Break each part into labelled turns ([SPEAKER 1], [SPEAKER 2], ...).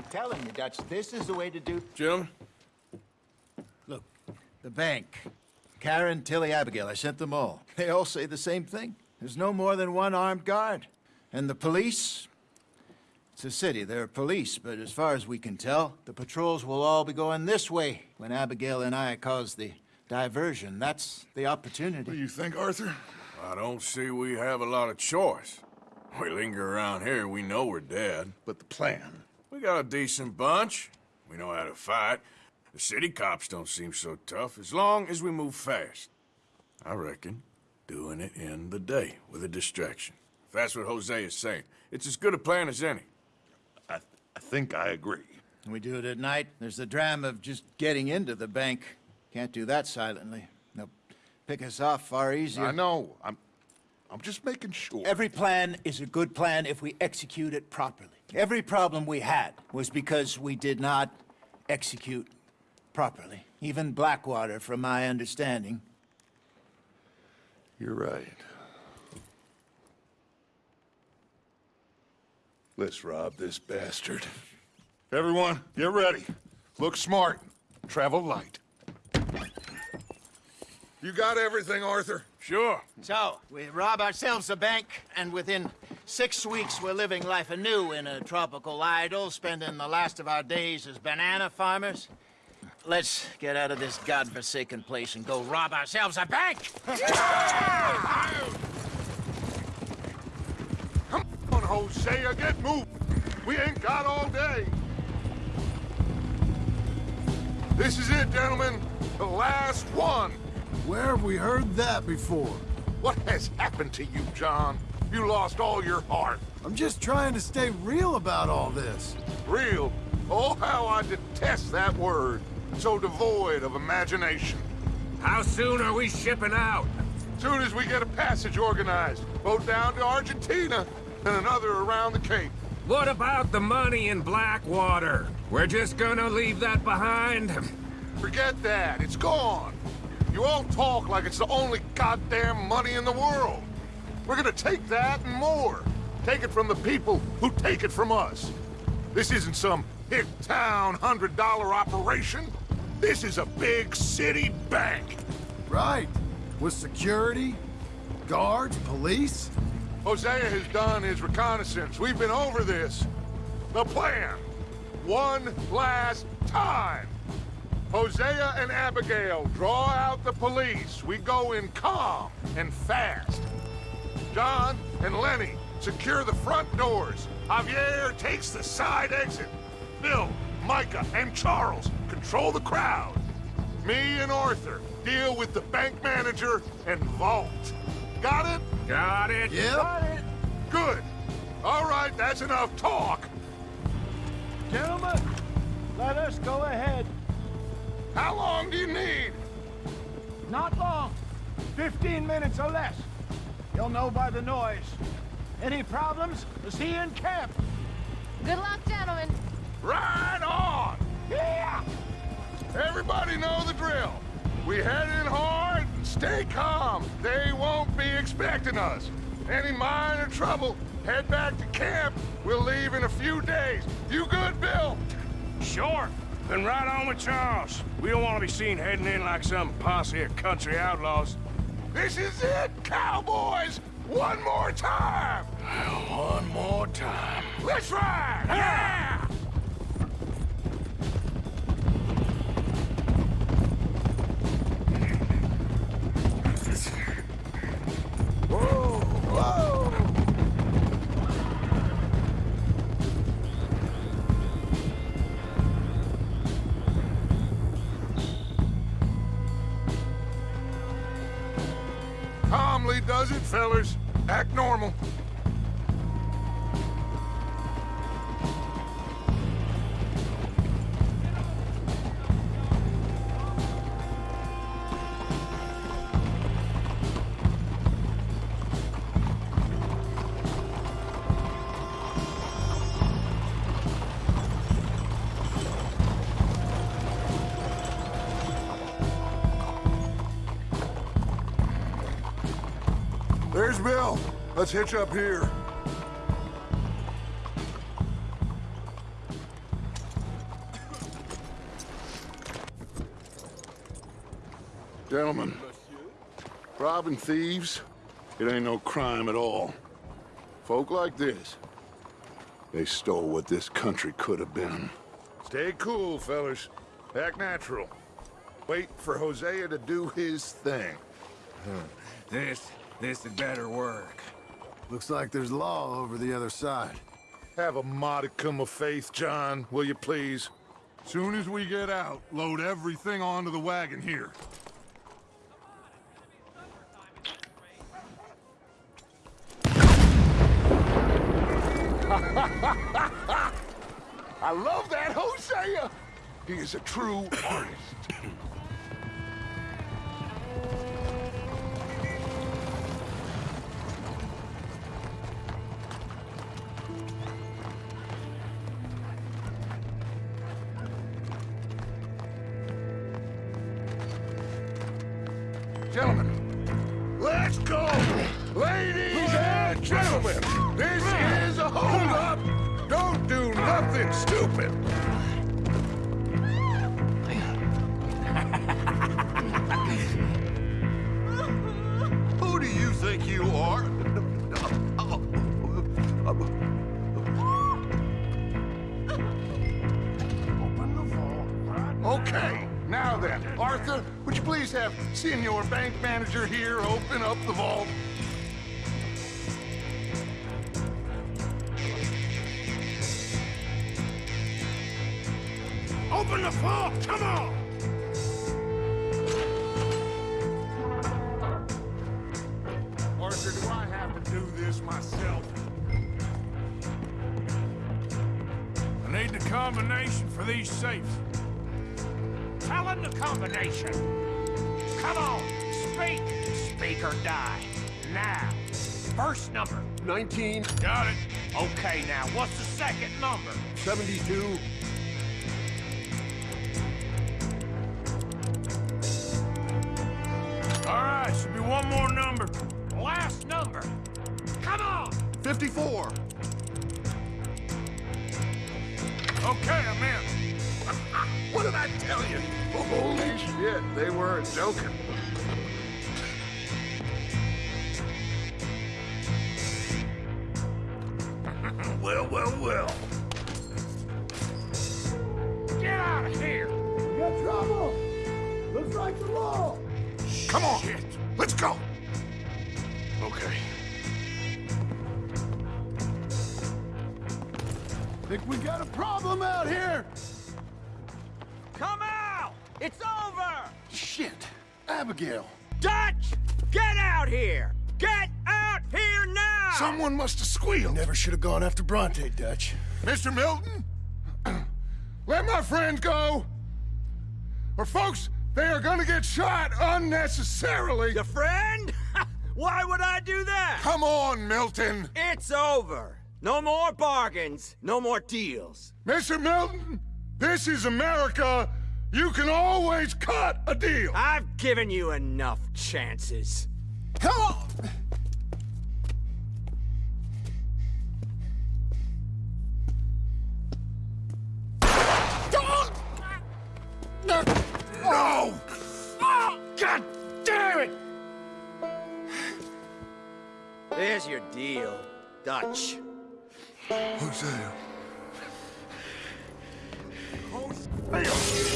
[SPEAKER 1] I'm telling you, Dutch, this is the way to do...
[SPEAKER 2] Jim?
[SPEAKER 3] Look, the bank. Karen, Tilly, Abigail, I sent them all. They all say the same thing. There's no more than one armed guard. And the police? It's a city, there are police, but as far as we can tell, the patrols will all be going this way when Abigail and I cause the diversion. That's the opportunity.
[SPEAKER 4] What do you think, Arthur?
[SPEAKER 2] I don't see we have a lot of choice. We linger around here, we know we're dead.
[SPEAKER 4] But the plan.
[SPEAKER 2] We got a decent bunch. We know how to fight. The city cops don't seem so tough as long as we move fast. I reckon doing it in the day with a distraction. If that's what Hosea is saying, it's as good a plan as any.
[SPEAKER 4] I, I think I agree.
[SPEAKER 3] We do it at night. There's the dram of just getting into the bank. Can't do that silently. They'll pick us off far easier.
[SPEAKER 4] I know. I'm, I'm just making sure.
[SPEAKER 3] Every plan is a good plan if we execute it properly. Every problem we had was because we did not execute properly. Even Blackwater, from my understanding.
[SPEAKER 4] You're right. Let's rob this bastard. Everyone, get ready. Look smart. Travel light. You got everything, Arthur?
[SPEAKER 2] Sure.
[SPEAKER 3] So, we rob ourselves a bank, and within six weeks we're living life anew in a tropical idyll, spending the last of our days as banana farmers. Let's get out of this godforsaken place and go rob ourselves a bank!
[SPEAKER 4] Come on, Hosea, get moving. We ain't got all day. This is it, gentlemen. The last one.
[SPEAKER 5] Where have we heard that before?
[SPEAKER 4] What has happened to you, John? You lost all your heart.
[SPEAKER 5] I'm just trying to stay real about all this.
[SPEAKER 4] Real. Oh, how I detest that word. So devoid of imagination.
[SPEAKER 6] How soon are we shipping out?
[SPEAKER 4] Soon as we get a passage organized, boat down to Argentina and another around the Cape.
[SPEAKER 6] What about the money in Blackwater? We're just gonna leave that behind?
[SPEAKER 4] Forget that. It's gone. You all talk like it's the only goddamn money in the world. We're gonna take that and more. Take it from the people who take it from us. This isn't some hick town hundred dollar operation. This is a big city bank.
[SPEAKER 5] Right. With security, guards, police.
[SPEAKER 4] Hosea has done his reconnaissance. We've been over this. The plan. One last time. Hosea and Abigail draw out the police. We go in calm and fast. John and Lenny secure the front doors. Javier takes the side exit. Bill, Micah, and Charles control the crowd. Me and Arthur deal with the bank manager and vault. Got it?
[SPEAKER 6] Got it?
[SPEAKER 5] Yep.
[SPEAKER 4] Good. All right, that's enough talk.
[SPEAKER 1] Gentlemen, let us go ahead.
[SPEAKER 4] How long do you need?
[SPEAKER 1] Not long. Fifteen minutes or less. You'll know by the noise. Any problems? Is he in camp.
[SPEAKER 7] Good luck, gentlemen.
[SPEAKER 4] Right on!
[SPEAKER 1] Yeah!
[SPEAKER 4] Everybody know the drill. We head in hard and stay calm. They won't be expecting us. Any minor trouble, head back to camp. We'll leave in a few days. You good, Bill?
[SPEAKER 6] Sure. Then right on with Charles. We don't want to be seen heading in like some posse of country outlaws.
[SPEAKER 4] This is it, cowboys! One more time!
[SPEAKER 2] One more time.
[SPEAKER 4] Let's ride! Ah! Yeah! Calmly does it, fellers. Act normal. Bill. Let's hitch up here. Gentlemen, robbing thieves, it ain't no crime at all. Folk like this, they stole what this country could have been. Stay cool, fellas. Act natural. Wait for Hosea to do his thing.
[SPEAKER 8] This this had better work.
[SPEAKER 5] Looks like there's law over the other side.
[SPEAKER 4] Have a modicum of faith, John, will you please? Soon as we get out, load everything onto the wagon here. I love that Hosea! He is a true artist. do nothing stupid!
[SPEAKER 9] Who do you think you are?
[SPEAKER 4] Okay, now then, Arthur, would you please have Senior Bank Manager here open up the vault?
[SPEAKER 6] Open the vault! Come on!
[SPEAKER 4] Arthur, do I have to do this myself?
[SPEAKER 6] I need the combination for these safes. Tell him the combination. Come on, speak. Speak or die. Now. First number.
[SPEAKER 9] 19,
[SPEAKER 6] Got it. Okay, now, what's the second number?
[SPEAKER 9] 72,
[SPEAKER 6] right, should be one more number. Last number. Come on.
[SPEAKER 9] 54.
[SPEAKER 6] Okay, I'm in.
[SPEAKER 4] What did I tell you? Holy shit, they weren't joking.
[SPEAKER 6] Well, well, well. Get out of here.
[SPEAKER 5] We got trouble! Looks like the law!
[SPEAKER 4] Come on,
[SPEAKER 6] Shit.
[SPEAKER 4] Let's. Okay.
[SPEAKER 5] Think we got a problem out here!
[SPEAKER 8] Come out! It's over!
[SPEAKER 5] Shit! Abigail!
[SPEAKER 8] Dutch! Get out here! Get out here now!
[SPEAKER 4] Someone must have squealed.
[SPEAKER 5] Never should have gone after Bronte, Dutch.
[SPEAKER 4] Mr. Milton, let my friend go. Or folks, they are gonna get shot unnecessarily.
[SPEAKER 8] Your friend? Why would I do that?
[SPEAKER 4] Come on, Milton.
[SPEAKER 8] It's over. No more bargains. No more deals.
[SPEAKER 4] Mr. Milton, this is America. You can always cut a deal.
[SPEAKER 8] I've given you enough chances.
[SPEAKER 5] Come on!
[SPEAKER 8] There's your deal, Dutch.
[SPEAKER 4] Hosea. God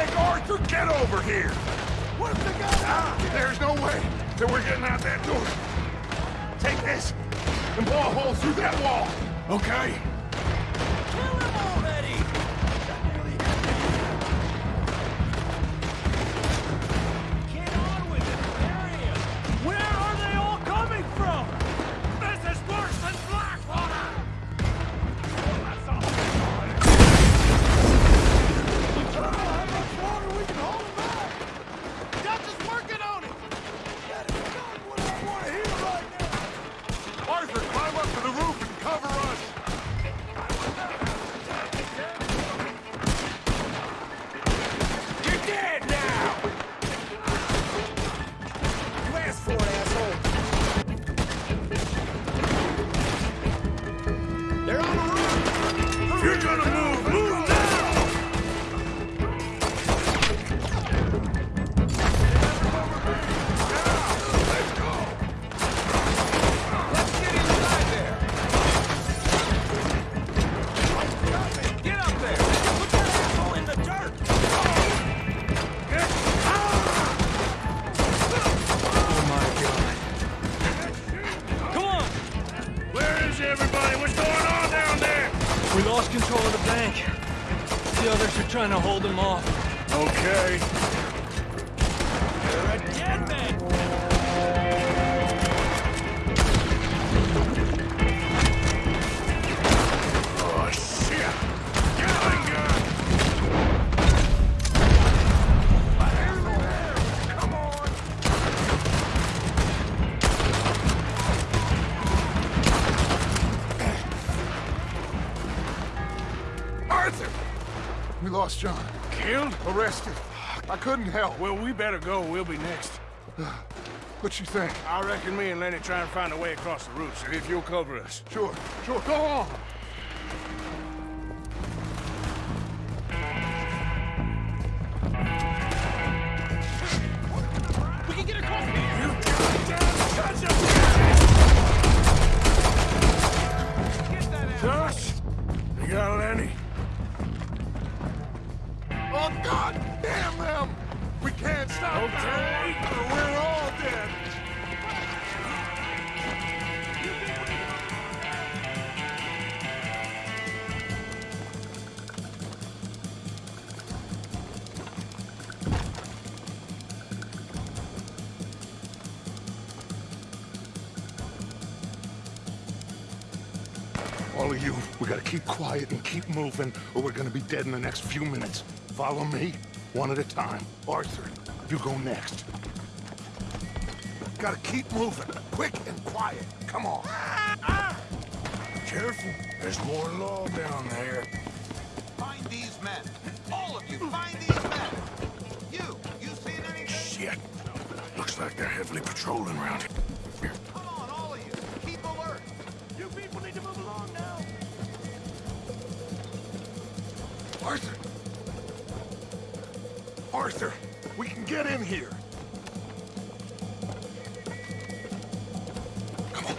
[SPEAKER 4] Christ's Arthur, get over here!
[SPEAKER 1] Got?
[SPEAKER 4] Ah, there's no way that we're getting out that door. Take this and blow a hole through that wall.
[SPEAKER 2] Okay.
[SPEAKER 1] We
[SPEAKER 10] lost control of the bank. The others are trying to hold them off.
[SPEAKER 2] Okay.
[SPEAKER 8] You're a dead man!
[SPEAKER 4] Lost John.
[SPEAKER 2] Killed?
[SPEAKER 4] Arrested. I couldn't help.
[SPEAKER 2] Well, we better go. We'll be next.
[SPEAKER 4] What you think?
[SPEAKER 2] I reckon me and Lenny try and find a way across the roof, so if you'll cover us.
[SPEAKER 4] Sure, sure. Go on. All of you, we gotta keep quiet and keep moving, or we're gonna be dead in the next few minutes. Follow me, one at a time. Arthur, you go next. Gotta keep moving, quick and quiet. Come on.
[SPEAKER 2] Careful. There's more law down there.
[SPEAKER 9] Find these men. All of you, find these men. You, you seen anything?
[SPEAKER 2] Shit. Looks like they're heavily patrolling around here.
[SPEAKER 4] Get in here. Come on.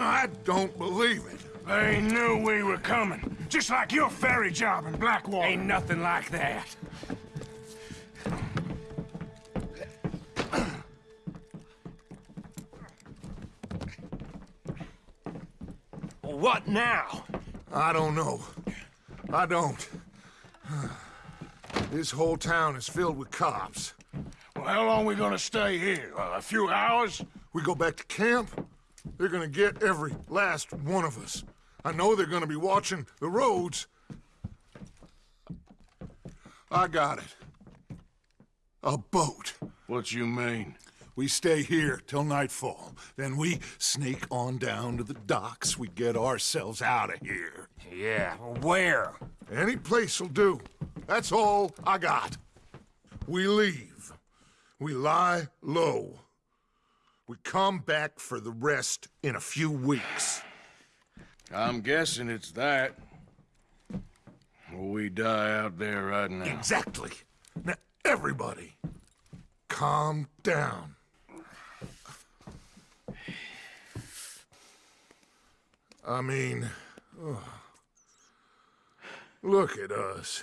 [SPEAKER 4] I don't believe it.
[SPEAKER 2] They knew we were coming. Just like your ferry job in Blackwater.
[SPEAKER 8] Ain't nothing like that. What now?
[SPEAKER 4] I don't know. I don't. This whole town is filled with cops.
[SPEAKER 2] Well, how long we gonna stay here? Uh, a few hours?
[SPEAKER 4] We go back to camp, they're gonna get every last one of us. I know they're gonna be watching the roads. I got it. A boat.
[SPEAKER 2] What you mean?
[SPEAKER 4] We stay here till nightfall. Then we sneak on down to the docks. We get ourselves out of here.
[SPEAKER 8] Yeah, where?
[SPEAKER 4] Any place'll do. That's all I got. We leave. We lie low. We come back for the rest in a few weeks.
[SPEAKER 2] I'm guessing it's that. Or we die out there right now.
[SPEAKER 4] Exactly. Now, everybody, calm down. I mean, ugh. look at us.